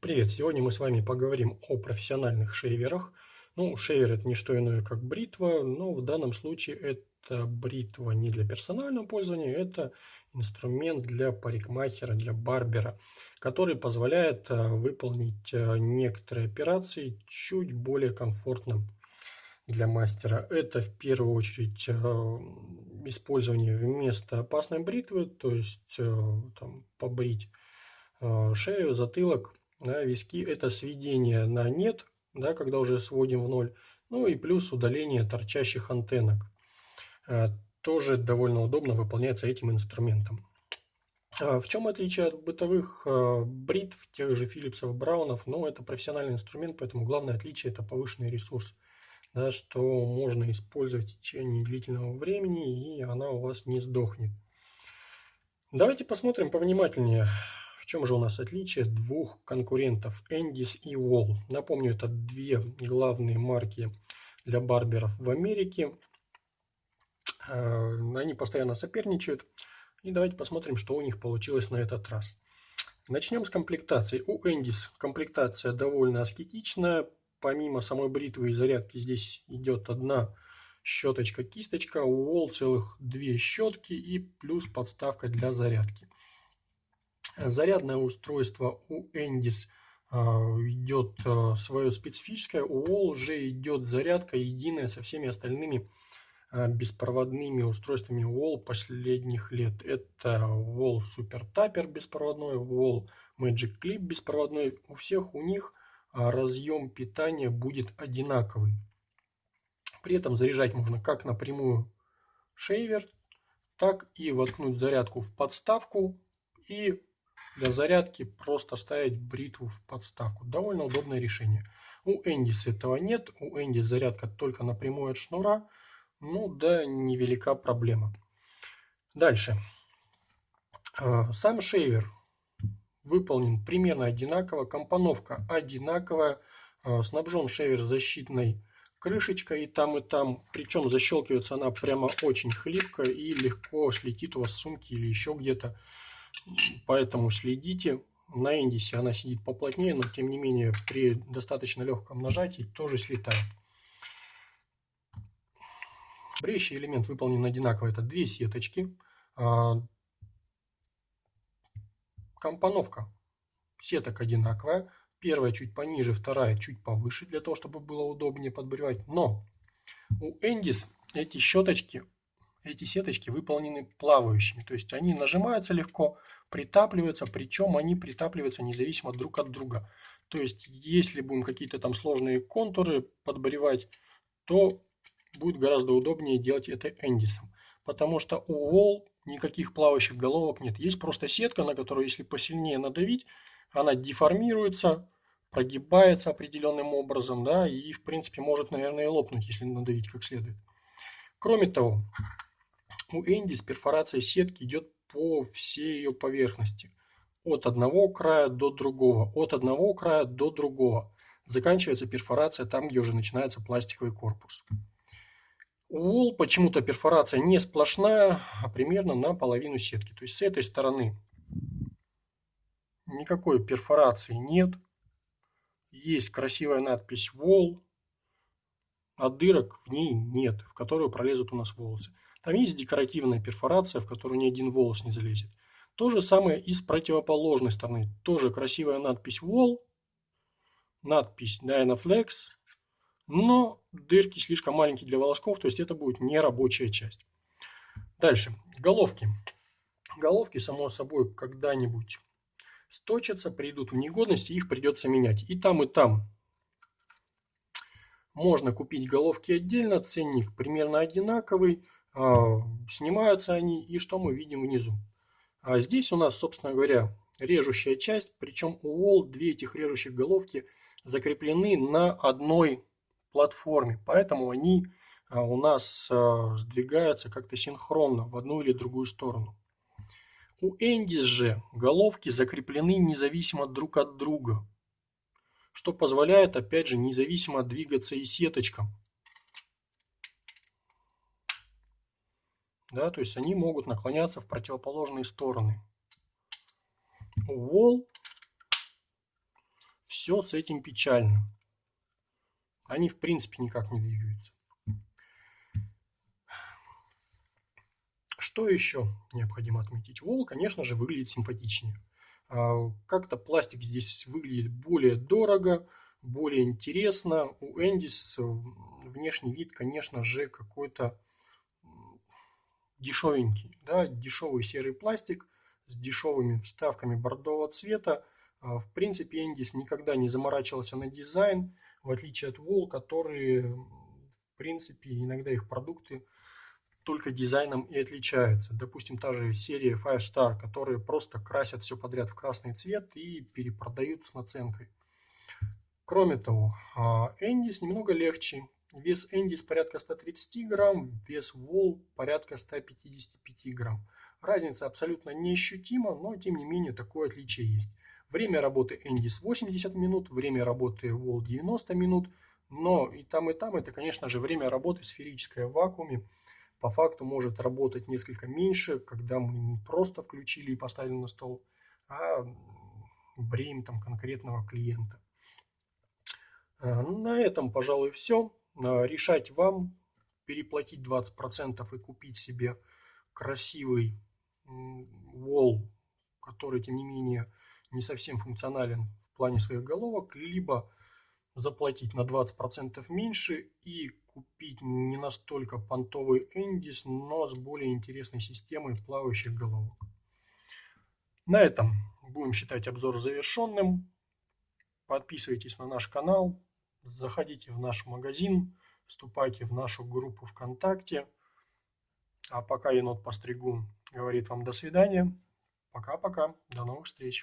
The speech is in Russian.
Привет! Сегодня мы с вами поговорим о профессиональных шейверах. Ну, шейвер это не что иное, как бритва, но в данном случае это бритва не для персонального пользования, это инструмент для парикмахера, для барбера, который позволяет э, выполнить э, некоторые операции чуть более комфортно для мастера. Это в первую очередь э, использование вместо опасной бритвы, то есть там, побрить шею, затылок да, виски это сведение на нет, да, когда уже сводим в ноль, ну и плюс удаление торчащих антеннок. А, тоже довольно удобно выполняется этим инструментом. А, в чем отличие от бытовых а, бритв, тех же Филлипсов, Браунов? Ну, это профессиональный инструмент, поэтому главное отличие это повышенный ресурс, да, что можно использовать в течение длительного времени, и она у вас не сдохнет. Давайте посмотрим повнимательнее чем же у нас отличие двух конкурентов Endis и Wall? Напомню, это две главные марки для барберов в Америке. Э, они постоянно соперничают. И давайте посмотрим, что у них получилось на этот раз. Начнем с комплектации. У Endis комплектация довольно аскетичная. Помимо самой бритвы и зарядки здесь идет одна щеточка-кисточка. У Wall целых две щетки и плюс подставка для зарядки. Зарядное устройство у Endis а, идет а, свое специфическое, у Wall уже идет зарядка единая со всеми остальными а, беспроводными устройствами Wall последних лет. Это Wall Super Tapper беспроводной, Wall Magic Clip беспроводной. У всех у них разъем питания будет одинаковый. При этом заряжать можно как напрямую шейвер, так и воткнуть зарядку в подставку и для зарядки просто ставить бритву в подставку. Довольно удобное решение. У Эндис этого нет. У Эндис зарядка только напрямую от шнура. Ну да, невелика проблема. Дальше. А, сам шейвер выполнен примерно одинаково. Компоновка одинаковая. А, снабжен шейвер защитной крышечкой и там, и там. Причем защелкивается она прямо очень хлипко и легко слетит у вас с сумки или еще где-то. Поэтому следите. На индисе она сидит поплотнее, но тем не менее при достаточно легком нажатии тоже слетает. Бреющий элемент выполнен одинаково. Это две сеточки. А, компоновка сеток одинаковая. Первая чуть пониже, вторая чуть повыше, для того, чтобы было удобнее подбривать. Но у Эндис эти щеточки эти сеточки выполнены плавающими. То есть они нажимаются легко, притапливаются, причем они притапливаются независимо друг от друга. То есть если будем какие-то там сложные контуры подборевать, то будет гораздо удобнее делать это эндисом. Потому что у Wall никаких плавающих головок нет. Есть просто сетка, на которую если посильнее надавить, она деформируется, прогибается определенным образом, да, и в принципе может, наверное, и лопнуть, если надавить как следует. Кроме того, у Эндис перфорация сетки идет по всей ее поверхности. От одного края до другого, от одного края до другого. Заканчивается перфорация там, где уже начинается пластиковый корпус. У Wall почему-то перфорация не сплошная, а примерно на половину сетки. То есть с этой стороны никакой перфорации нет. Есть красивая надпись Wall, а дырок в ней нет, в которую пролезут у нас волосы. Там есть декоративная перфорация, в которую ни один волос не залезет. То же самое и с противоположной стороны. Тоже красивая надпись Wall, надпись Dynaflex, но дырки слишком маленькие для волосков, то есть это будет не рабочая часть. Дальше. Головки. Головки, само собой, когда-нибудь сточатся, придут в негодность, и их придется менять. И там, и там можно купить головки отдельно, ценник примерно одинаковый. А, снимаются они, и что мы видим внизу. А здесь у нас, собственно говоря, режущая часть, причем у Wall две этих режущих головки закреплены на одной платформе, поэтому они а, у нас а, сдвигаются как-то синхронно в одну или другую сторону. У Эндис же головки закреплены независимо друг от друга, что позволяет опять же независимо двигаться и сеточкам. Да, то есть они могут наклоняться в противоположные стороны. Wall все с этим печально. Они в принципе никак не двигаются. Что еще необходимо отметить? Вол, конечно же, выглядит симпатичнее. А, как-то пластик здесь выглядит более дорого, более интересно. У Эндис внешний вид, конечно же, какой-то дешевенький. Да? Дешевый серый пластик с дешевыми вставками бордового цвета. А, в принципе, Эндис никогда не заморачивался на дизайн, в отличие от Вол, которые, в принципе, иногда их продукты только дизайном и отличаются. Допустим, та же серия Five Star, которые просто красят все подряд в красный цвет и перепродают с наценкой. Кроме того, Эндис немного легче. Вес Эндис порядка 130 грамм, вес Вол порядка 155 грамм. Разница абсолютно неощутима, но тем не менее такое отличие есть. Время работы Эндис 80 минут, время работы Вол 90 минут, но и там и там это, конечно же, время работы сферическое в вакууме по факту может работать несколько меньше, когда мы не просто включили и поставили на стол, а бреем там конкретного клиента. А, на этом, пожалуй, все. А, решать вам, переплатить 20% и купить себе красивый wall, который, тем не менее, не совсем функционален в плане своих головок, либо заплатить на 20% меньше и купить не настолько понтовый Эндис, но с более интересной системой плавающих головок. На этом будем считать обзор завершенным. Подписывайтесь на наш канал, заходите в наш магазин, вступайте в нашу группу ВКонтакте. А пока енот постригун говорит вам до свидания. Пока-пока, до новых встреч.